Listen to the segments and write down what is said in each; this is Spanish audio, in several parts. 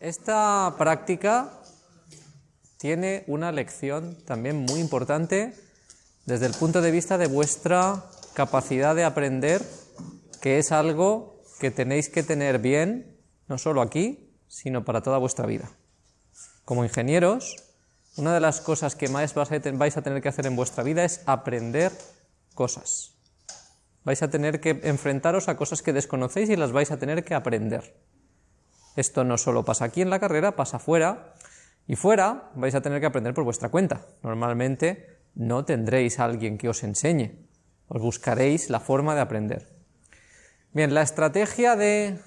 Esta práctica tiene una lección también muy importante desde el punto de vista de vuestra capacidad de aprender, que es algo que tenéis que tener bien, no solo aquí, sino para toda vuestra vida. Como ingenieros, una de las cosas que más vais a tener que hacer en vuestra vida es aprender cosas. Vais a tener que enfrentaros a cosas que desconocéis y las vais a tener que aprender. Esto no solo pasa aquí en la carrera, pasa fuera. Y fuera vais a tener que aprender por vuestra cuenta. Normalmente no tendréis a alguien que os enseñe. Os buscaréis la forma de aprender. Bien, la estrategia de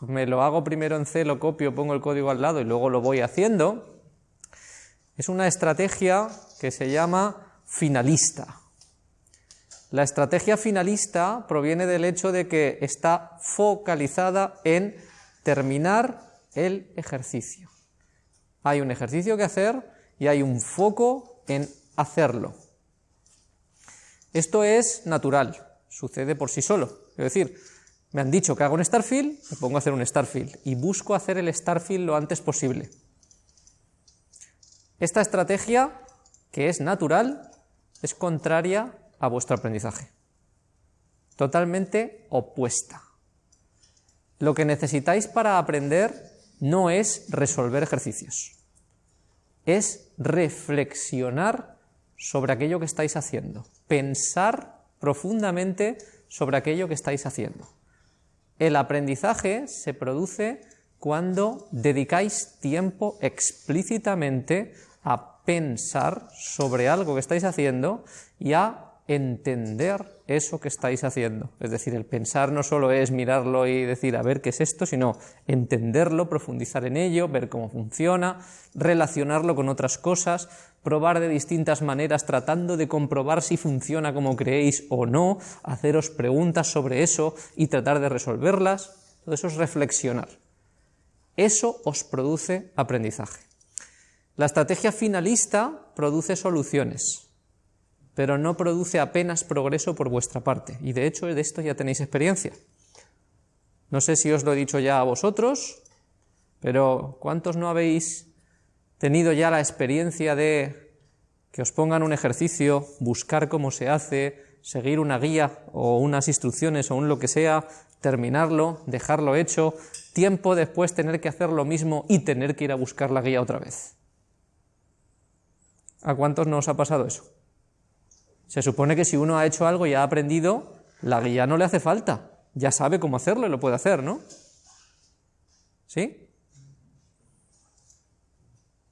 me lo hago primero en C, lo copio, pongo el código al lado y luego lo voy haciendo, es una estrategia que se llama finalista. La estrategia finalista proviene del hecho de que está focalizada en terminar el ejercicio. Hay un ejercicio que hacer y hay un foco en hacerlo. Esto es natural, sucede por sí solo. Es decir, me han dicho que hago un Starfield, me pongo a hacer un Starfield y busco hacer el Starfield lo antes posible. Esta estrategia, que es natural, es contraria a vuestro aprendizaje. Totalmente opuesta. Lo que necesitáis para aprender no es resolver ejercicios, es reflexionar sobre aquello que estáis haciendo, pensar profundamente sobre aquello que estáis haciendo. El aprendizaje se produce cuando dedicáis tiempo explícitamente a pensar sobre algo que estáis haciendo y a entender eso que estáis haciendo. Es decir, el pensar no solo es mirarlo y decir a ver qué es esto, sino entenderlo, profundizar en ello, ver cómo funciona, relacionarlo con otras cosas, probar de distintas maneras tratando de comprobar si funciona como creéis o no, haceros preguntas sobre eso y tratar de resolverlas. Todo eso es reflexionar. Eso os produce aprendizaje. La estrategia finalista produce soluciones pero no produce apenas progreso por vuestra parte. Y de hecho de esto ya tenéis experiencia. No sé si os lo he dicho ya a vosotros, pero ¿cuántos no habéis tenido ya la experiencia de que os pongan un ejercicio, buscar cómo se hace, seguir una guía o unas instrucciones o un lo que sea, terminarlo, dejarlo hecho, tiempo después tener que hacer lo mismo y tener que ir a buscar la guía otra vez? ¿A cuántos no os ha pasado eso? Se supone que si uno ha hecho algo y ha aprendido, la guía no le hace falta. Ya sabe cómo hacerlo y lo puede hacer, ¿no? ¿Sí?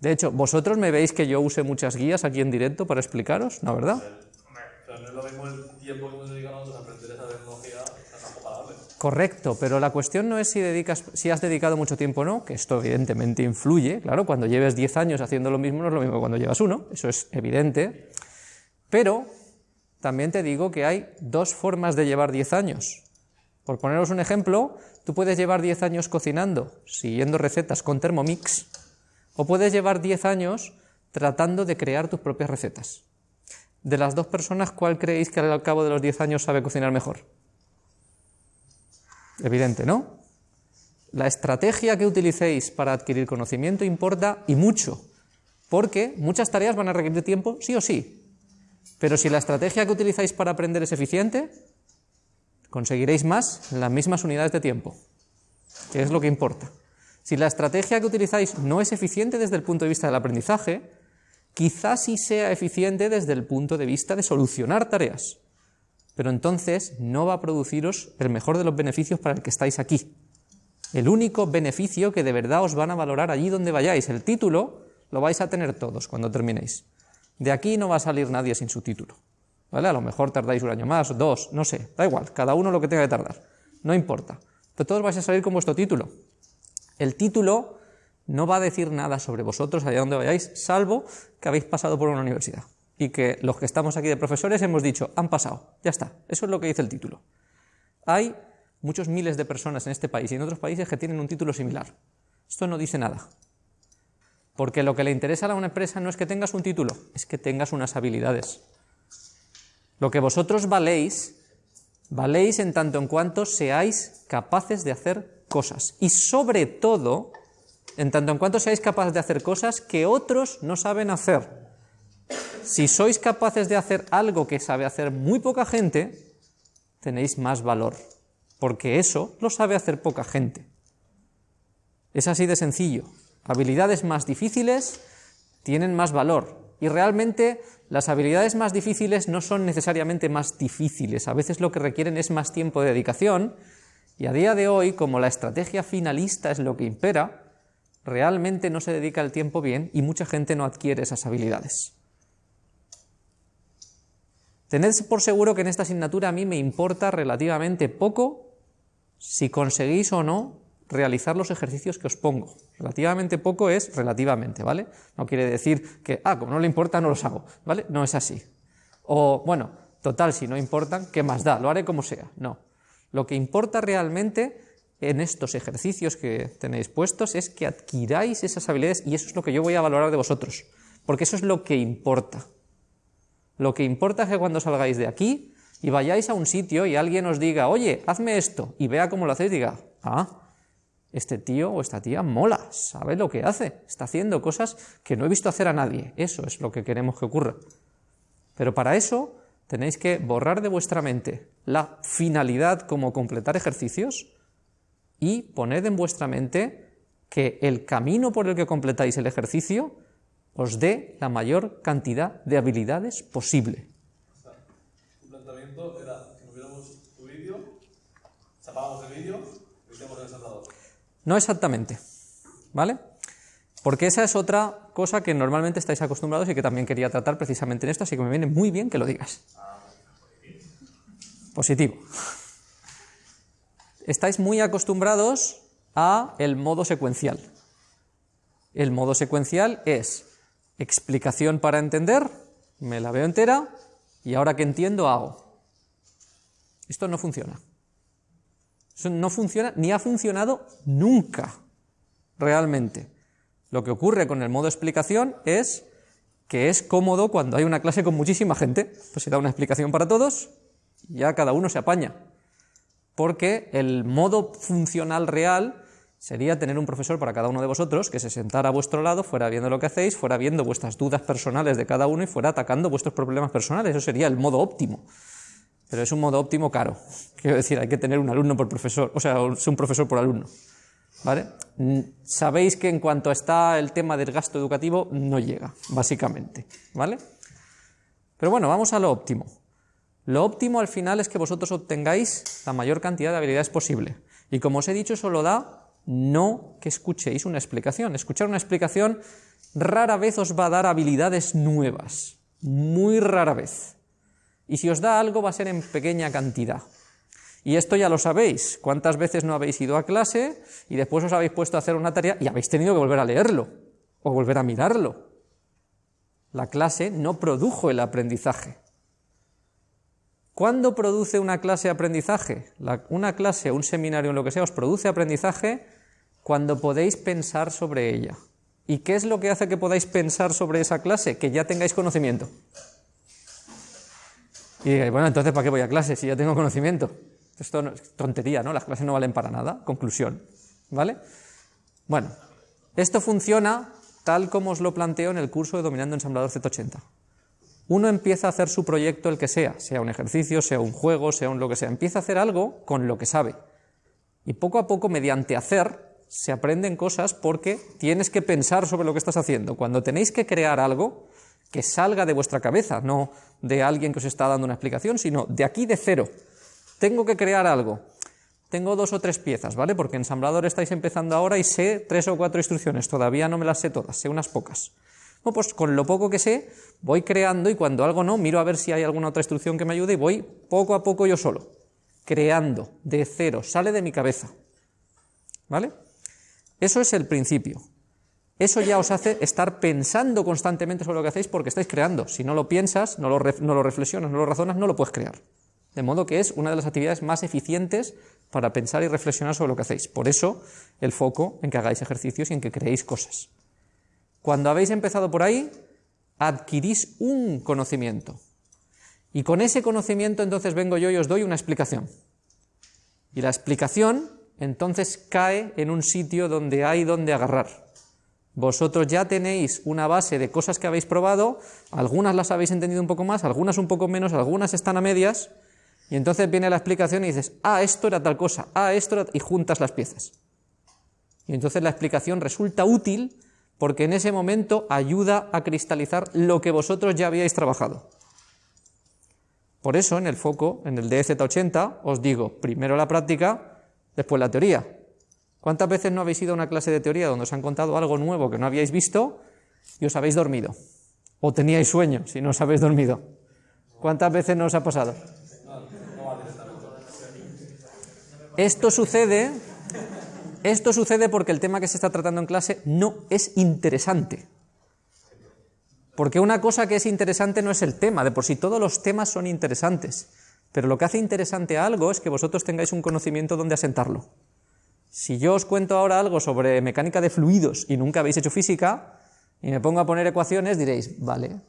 De hecho, ¿vosotros me veis que yo use muchas guías aquí en directo para explicaros? ¿No, verdad? Pero no es lo mismo el tiempo que hemos dedicado nosotros a aprender esa tecnología, Correcto, pero la cuestión no es si, dedicas, si has dedicado mucho tiempo o no, que esto evidentemente influye, claro, cuando lleves 10 años haciendo lo mismo no es lo mismo que cuando llevas uno, eso es evidente, pero también te digo que hay dos formas de llevar 10 años. Por poneros un ejemplo, tú puedes llevar 10 años cocinando, siguiendo recetas con Thermomix, o puedes llevar 10 años tratando de crear tus propias recetas. De las dos personas, ¿cuál creéis que al cabo de los 10 años sabe cocinar mejor? Evidente, ¿no? La estrategia que utilicéis para adquirir conocimiento importa y mucho, porque muchas tareas van a requerir tiempo sí o sí, pero si la estrategia que utilizáis para aprender es eficiente, conseguiréis más en las mismas unidades de tiempo, que es lo que importa. Si la estrategia que utilizáis no es eficiente desde el punto de vista del aprendizaje, quizás sí sea eficiente desde el punto de vista de solucionar tareas, pero entonces no va a produciros el mejor de los beneficios para el que estáis aquí. El único beneficio que de verdad os van a valorar allí donde vayáis, el título, lo vais a tener todos cuando terminéis. De aquí no va a salir nadie sin su título. ¿Vale? A lo mejor tardáis un año más, dos, no sé, da igual, cada uno lo que tenga que tardar, no importa. Pero todos vais a salir con vuestro título. El título no va a decir nada sobre vosotros allá donde vayáis, salvo que habéis pasado por una universidad. Y que los que estamos aquí de profesores hemos dicho, han pasado, ya está, eso es lo que dice el título. Hay muchos miles de personas en este país y en otros países que tienen un título similar. Esto no dice nada. Porque lo que le interesa a una empresa no es que tengas un título, es que tengas unas habilidades. Lo que vosotros valéis Valéis en tanto en cuanto seáis capaces de hacer cosas. Y sobre todo, en tanto en cuanto seáis capaces de hacer cosas que otros no saben hacer. Si sois capaces de hacer algo que sabe hacer muy poca gente, tenéis más valor, porque eso lo sabe hacer poca gente. Es así de sencillo. Habilidades más difíciles tienen más valor. Y realmente las habilidades más difíciles no son necesariamente más difíciles, a veces lo que requieren es más tiempo de dedicación, y a día de hoy, como la estrategia finalista es lo que impera, realmente no se dedica el tiempo bien y mucha gente no adquiere esas habilidades. Tened por seguro que en esta asignatura a mí me importa relativamente poco si conseguís o no realizar los ejercicios que os pongo. Relativamente poco es relativamente, ¿vale? No quiere decir que, ah, como no le importa, no los hago, ¿vale? No es así. O, bueno, total, si no importan, ¿qué más da? Lo haré como sea. No. Lo que importa realmente en estos ejercicios que tenéis puestos es que adquiráis esas habilidades y eso es lo que yo voy a valorar de vosotros, porque eso es lo que importa. Lo que importa es que cuando salgáis de aquí y vayáis a un sitio y alguien os diga, oye, hazme esto, y vea cómo lo hacéis, diga, ah, este tío o esta tía mola, sabe lo que hace, está haciendo cosas que no he visto hacer a nadie. Eso es lo que queremos que ocurra. Pero para eso tenéis que borrar de vuestra mente la finalidad como completar ejercicios y poned en vuestra mente que el camino por el que completáis el ejercicio os dé la mayor cantidad de habilidades posible. Planteamiento era que tu vídeo, el vídeo y hacíamos el ensamblador. No exactamente, ¿vale? Porque esa es otra cosa que normalmente estáis acostumbrados y que también quería tratar precisamente en esto, así que me viene muy bien que lo digas. Positivo. Estáis muy acostumbrados a el modo secuencial. El modo secuencial es explicación para entender, me la veo entera y ahora que entiendo hago. Esto no funciona. Eso no funciona ni ha funcionado nunca, realmente. Lo que ocurre con el modo explicación es que es cómodo cuando hay una clase con muchísima gente, pues se da una explicación para todos ya cada uno se apaña. Porque el modo funcional real sería tener un profesor para cada uno de vosotros que se sentara a vuestro lado, fuera viendo lo que hacéis, fuera viendo vuestras dudas personales de cada uno y fuera atacando vuestros problemas personales. Eso sería el modo óptimo pero es un modo óptimo caro. Quiero decir, hay que tener un alumno por profesor, o sea, un profesor por alumno. ¿Vale? Mm, sabéis que en cuanto está el tema del gasto educativo, no llega, básicamente. ¿Vale? Pero bueno, vamos a lo óptimo. Lo óptimo al final es que vosotros obtengáis la mayor cantidad de habilidades posible. Y como os he dicho, eso lo da no que escuchéis una explicación. Escuchar una explicación rara vez os va a dar habilidades nuevas. Muy rara vez. Y si os da algo va a ser en pequeña cantidad. Y esto ya lo sabéis. ¿Cuántas veces no habéis ido a clase y después os habéis puesto a hacer una tarea y habéis tenido que volver a leerlo o volver a mirarlo? La clase no produjo el aprendizaje. ¿Cuándo produce una clase aprendizaje? una clase, un seminario, lo que sea, os produce aprendizaje cuando podéis pensar sobre ella. ¿Y qué es lo que hace que podáis pensar sobre esa clase? Que ya tengáis conocimiento. Y bueno, entonces ¿para qué voy a clase si ya tengo conocimiento? Esto es tontería, ¿no? Las clases no valen para nada. Conclusión. ¿Vale? Bueno, esto funciona tal como os lo planteo en el curso de Dominando Ensamblador Z80. Uno empieza a hacer su proyecto, el que sea, sea un ejercicio, sea un juego, sea un lo que sea. Empieza a hacer algo con lo que sabe. Y poco a poco, mediante hacer, se aprenden cosas porque tienes que pensar sobre lo que estás haciendo. Cuando tenéis que crear algo, que salga de vuestra cabeza, no de alguien que os está dando una explicación, sino de aquí de cero. Tengo que crear algo. Tengo dos o tres piezas, ¿vale? Porque ensamblador estáis empezando ahora y sé tres o cuatro instrucciones, todavía no me las sé todas, sé unas pocas. Bueno, pues con lo poco que sé, voy creando y cuando algo no, miro a ver si hay alguna otra instrucción que me ayude y voy poco a poco yo solo, creando de cero, sale de mi cabeza. ¿Vale? Eso es el principio. Eso ya os hace estar pensando constantemente sobre lo que hacéis porque estáis creando. Si no lo piensas, no lo, reflexionas, no lo razonas, no lo puedes crear. De modo que es una de las actividades más eficientes para pensar y reflexionar sobre lo que hacéis. Por eso el foco en que hagáis ejercicios y en que creéis cosas. Cuando habéis empezado por ahí, adquirís un conocimiento. Y con ese conocimiento entonces vengo yo y os doy una explicación. Y la explicación entonces cae en un sitio donde hay donde agarrar. Vosotros ya tenéis una base de cosas que habéis probado, algunas las habéis entendido un poco más, algunas un poco menos, algunas están a medias, y entonces viene la explicación y dices, ah, esto era tal cosa, ah, esto era... y juntas las piezas. Y entonces la explicación resulta útil porque en ese momento ayuda a cristalizar lo que vosotros ya habíais trabajado. Por eso en el foco, en el DZ80, os digo, primero la práctica, después la teoría. ¿Cuántas veces no habéis ido a una clase de teoría donde os han contado algo nuevo que no habíais visto y os habéis dormido? O teníais sueño si no os habéis dormido. ¿Cuántas veces no os ha pasado? Esto sucede, esto sucede porque el tema que se está tratando en clase no es interesante. Porque una cosa que es interesante no es el tema, de por sí todos los temas son interesantes, pero lo que hace interesante algo es que vosotros tengáis un conocimiento donde asentarlo. Si yo os cuento ahora algo sobre mecánica de fluidos y nunca habéis hecho física, y me pongo a poner ecuaciones, diréis, vale,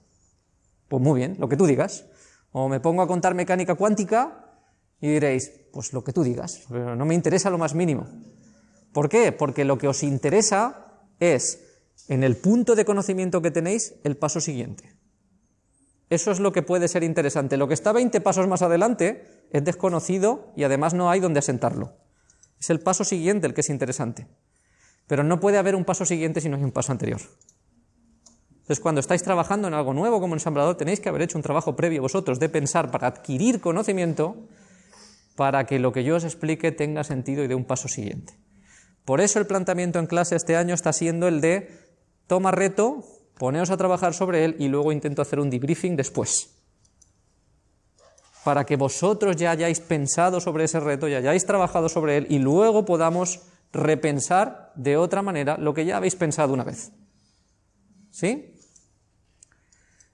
pues muy bien, lo que tú digas. O me pongo a contar mecánica cuántica y diréis, pues lo que tú digas, pero no me interesa lo más mínimo. ¿Por qué? Porque lo que os interesa es, en el punto de conocimiento que tenéis, el paso siguiente. Eso es lo que puede ser interesante. Lo que está 20 pasos más adelante es desconocido y además no hay donde asentarlo. Es el paso siguiente el que es interesante. Pero no puede haber un paso siguiente si no hay un paso anterior. Entonces, cuando estáis trabajando en algo nuevo como ensamblador, tenéis que haber hecho un trabajo previo vosotros de pensar para adquirir conocimiento para que lo que yo os explique tenga sentido y dé un paso siguiente. Por eso el planteamiento en clase este año está siendo el de toma reto, poneos a trabajar sobre él y luego intento hacer un debriefing después. Para que vosotros ya hayáis pensado sobre ese reto, ya hayáis trabajado sobre él y luego podamos repensar de otra manera lo que ya habéis pensado una vez. ¿Sí?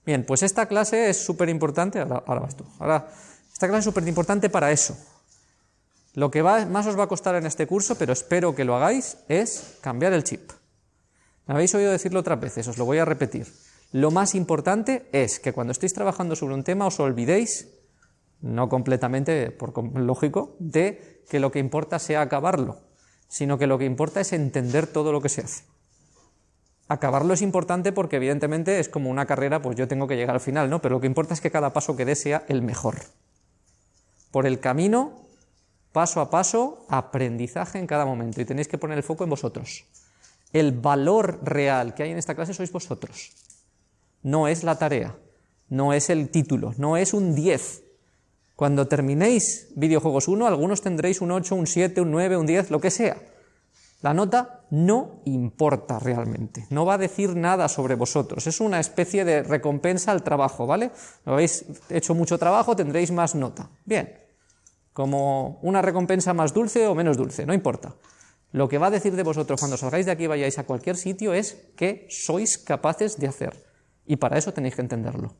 Bien, pues esta clase es súper importante. Ahora, vas tú. Ahora esta clase es súper importante para eso. Lo que más os va a costar en este curso, pero espero que lo hagáis, es cambiar el chip. Me habéis oído decirlo otras veces, os lo voy a repetir. Lo más importante es que cuando estéis trabajando sobre un tema os olvidéis, no completamente, por lógico, de que lo que importa sea acabarlo, sino que lo que importa es entender todo lo que se hace. Acabarlo es importante porque evidentemente es como una carrera, pues yo tengo que llegar al final, ¿no? Pero lo que importa es que cada paso que dé sea el mejor por el camino, paso a paso, aprendizaje en cada momento. Y tenéis que poner el foco en vosotros. El valor real que hay en esta clase sois vosotros. No es la tarea, no es el título, no es un 10. Cuando terminéis videojuegos 1, algunos tendréis un 8, un 7, un 9, un 10, lo que sea. La nota no importa realmente, no va a decir nada sobre vosotros, es una especie de recompensa al trabajo, ¿vale? Habéis hecho mucho trabajo, tendréis más nota. Bien, como una recompensa más dulce o menos dulce, no importa. Lo que va a decir de vosotros cuando salgáis de aquí y vayáis a cualquier sitio es que sois capaces de hacer. Y para eso tenéis que entenderlo.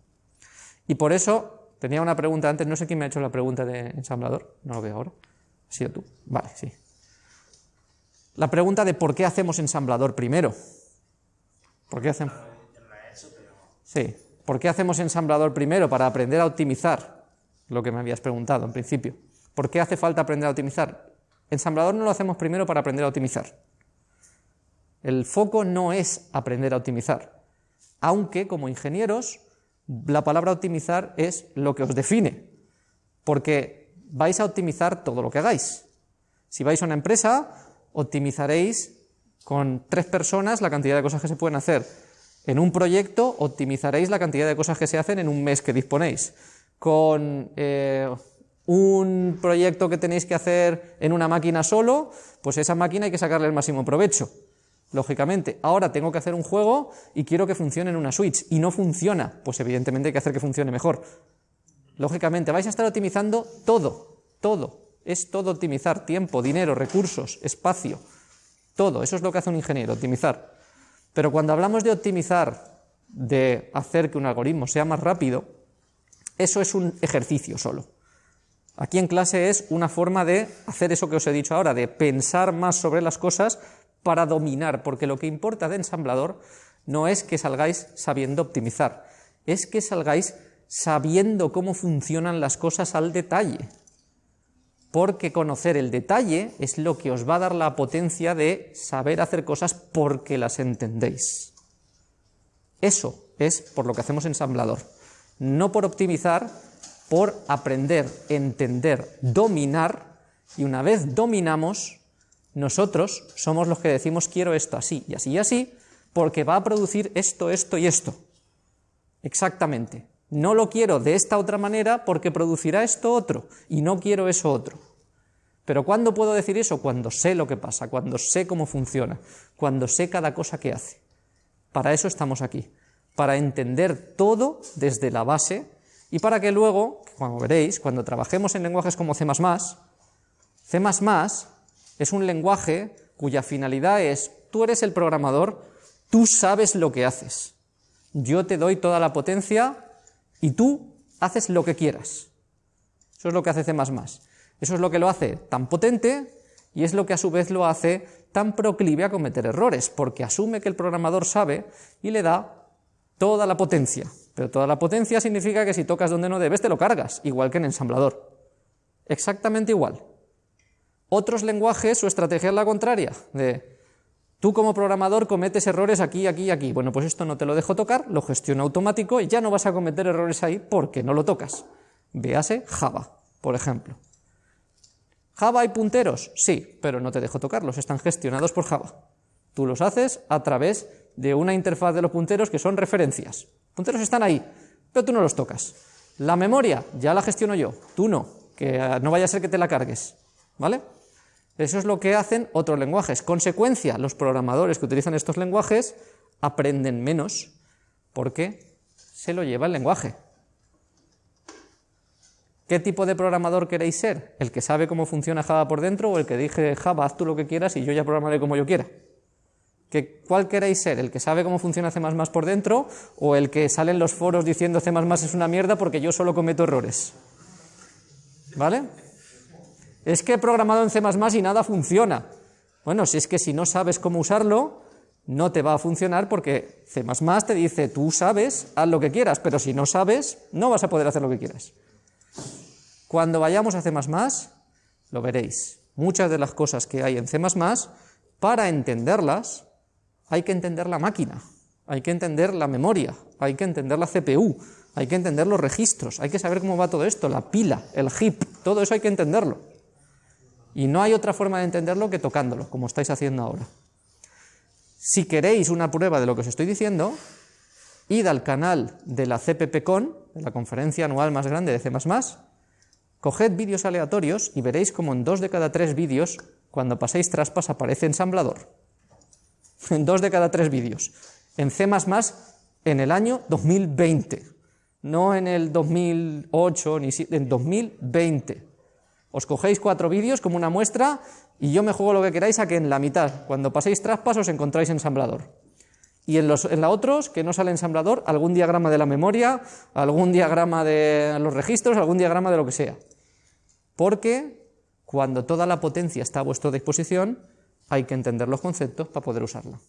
Y por eso, tenía una pregunta antes, no sé quién me ha hecho la pregunta de ensamblador, no lo veo ahora. ¿Ha sido tú? Vale, sí. La pregunta de por qué hacemos ensamblador primero. ¿Por qué hacemos? Sí. ¿Por qué hacemos ensamblador primero? Para aprender a optimizar, lo que me habías preguntado en principio. ¿Por qué hace falta aprender a optimizar? Ensamblador no lo hacemos primero para aprender a optimizar. El foco no es aprender a optimizar, aunque como ingenieros la palabra optimizar es lo que os define, porque vais a optimizar todo lo que hagáis. Si vais a una empresa, optimizaréis con tres personas la cantidad de cosas que se pueden hacer. En un proyecto optimizaréis la cantidad de cosas que se hacen en un mes que disponéis. Con eh, un proyecto que tenéis que hacer en una máquina solo, pues esa máquina hay que sacarle el máximo provecho. Lógicamente, ahora tengo que hacer un juego y quiero que funcione en una Switch y no funciona, pues evidentemente hay que hacer que funcione mejor. Lógicamente, vais a estar optimizando todo, todo. Es todo optimizar, tiempo, dinero, recursos, espacio, todo. Eso es lo que hace un ingeniero, optimizar. Pero cuando hablamos de optimizar, de hacer que un algoritmo sea más rápido, eso es un ejercicio solo. Aquí en clase es una forma de hacer eso que os he dicho ahora, de pensar más sobre las cosas para dominar, porque lo que importa de ensamblador no es que salgáis sabiendo optimizar, es que salgáis sabiendo cómo funcionan las cosas al detalle. Porque conocer el detalle es lo que os va a dar la potencia de saber hacer cosas porque las entendéis. Eso es por lo que hacemos ensamblador. No por optimizar, por aprender, entender, dominar, y una vez dominamos, nosotros somos los que decimos quiero esto así y así y así, porque va a producir esto, esto y esto. Exactamente. No lo quiero de esta otra manera porque producirá esto otro, y no quiero eso otro. Pero ¿cuándo puedo decir eso? Cuando sé lo que pasa, cuando sé cómo funciona, cuando sé cada cosa que hace. Para eso estamos aquí, para entender todo desde la base y para que luego, como veréis, cuando trabajemos en lenguajes como C++, C++ es un lenguaje cuya finalidad es, tú eres el programador, tú sabes lo que haces. Yo te doy toda la potencia y tú haces lo que quieras. Eso es lo que hace C++. Eso es lo que lo hace tan potente y es lo que a su vez lo hace tan proclive a cometer errores, porque asume que el programador sabe y le da toda la potencia. Pero toda la potencia significa que si tocas donde no debes te lo cargas, igual que en ensamblador. Exactamente igual. Otros lenguajes, su estrategia es la contraria, de tú como programador cometes errores aquí, aquí y aquí. Bueno, pues esto no te lo dejo tocar, lo gestiono automático y ya no vas a cometer errores ahí porque no lo tocas. Véase Java, por ejemplo. ¿Java hay punteros? Sí, pero no te dejo tocarlos, están gestionados por Java. Tú los haces a través de una interfaz de los punteros que son referencias. Punteros están ahí, pero tú no los tocas. La memoria, ya la gestiono yo, tú no, que no vaya a ser que te la cargues, ¿vale? Eso es lo que hacen otros lenguajes. Consecuencia, los programadores que utilizan estos lenguajes aprenden menos porque se lo lleva el lenguaje. ¿Qué tipo de programador queréis ser? ¿El que sabe cómo funciona Java por dentro o el que dije Java, haz tú lo que quieras y yo ya programaré como yo quiera? ¿Que, ¿Cuál queréis ser? ¿El que sabe cómo funciona C++ por dentro o el que sale en los foros diciendo C++ es una mierda porque yo solo cometo errores? ¿Vale? Es que he programado en C++ y nada funciona. Bueno, si es que si no sabes cómo usarlo, no te va a funcionar porque C++ te dice, tú sabes, haz lo que quieras, pero si no sabes, no vas a poder hacer lo que quieras. Cuando vayamos a C++, lo veréis. Muchas de las cosas que hay en C++, para entenderlas, hay que entender la máquina, hay que entender la memoria, hay que entender la CPU, hay que entender los registros, hay que saber cómo va todo esto, la pila, el heap, todo eso hay que entenderlo. Y no hay otra forma de entenderlo que tocándolo, como estáis haciendo ahora. Si queréis una prueba de lo que os estoy diciendo, id al canal de la CPPCon, de la conferencia anual más grande de C++, Coged vídeos aleatorios y veréis como en dos de cada tres vídeos, cuando paséis traspas, aparece ensamblador. En dos de cada tres vídeos. En C++ en el año 2020. No en el 2008, ni en 2020. Os cogéis cuatro vídeos como una muestra y yo me juego lo que queráis a que en la mitad, cuando paséis traspas, os encontráis ensamblador y en, los, en la otros, que no sale ensamblador, algún diagrama de la memoria, algún diagrama de los registros, algún diagrama de lo que sea. Porque cuando toda la potencia está a vuestra disposición, hay que entender los conceptos para poder usarla.